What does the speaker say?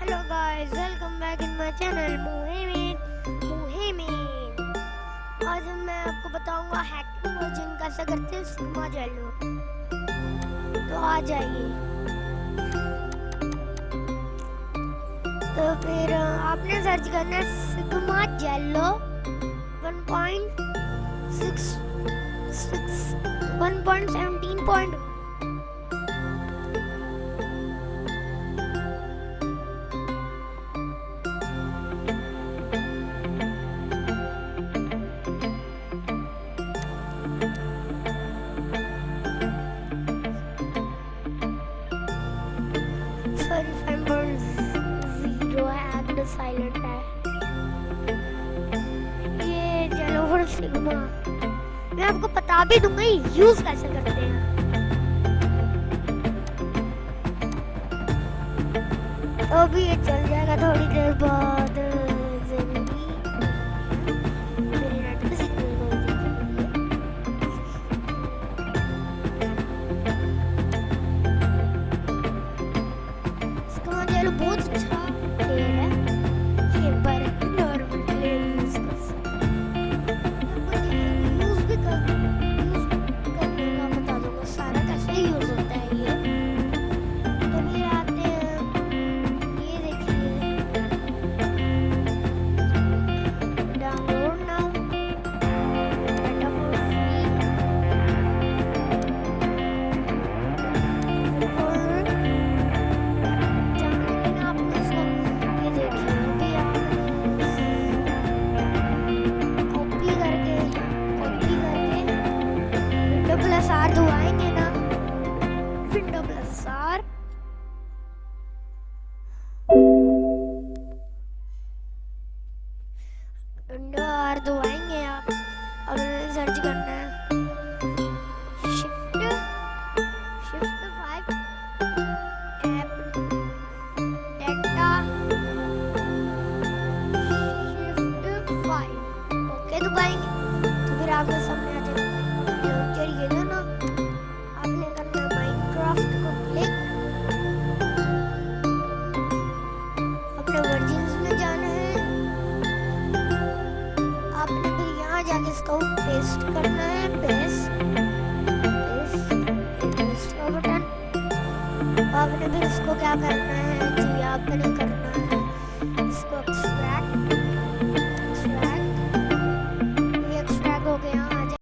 Hello guys welcome back in my channel Muhimin Muhimin आज मैं आपको बताऊँगा हैकिंग वर्जन कैसे करते हैं सिग्मा जेलो तो आ जाइए। तो फिर आपने सर्च करना है सिग्मा जेलो 1.6 1.17. साइलेंट है। ये जेलोवर सिग्मा। मैं आपको बता भी दूँगा यूज़ कैसे करते हैं। तो भी ये चल जाएगा थोड़ी देर बाद बहुत अच्छा आर धुआएँगे ना window plus R window R धुआएँगे आप और सर्च करना है। Shift shift five app data shift five okay दबाएँगे तो फिर आपके सामने तो पेस्ट करना है पेस्ट बटन आपने फिर इसको क्या करना है? जी आपने करना है। इसको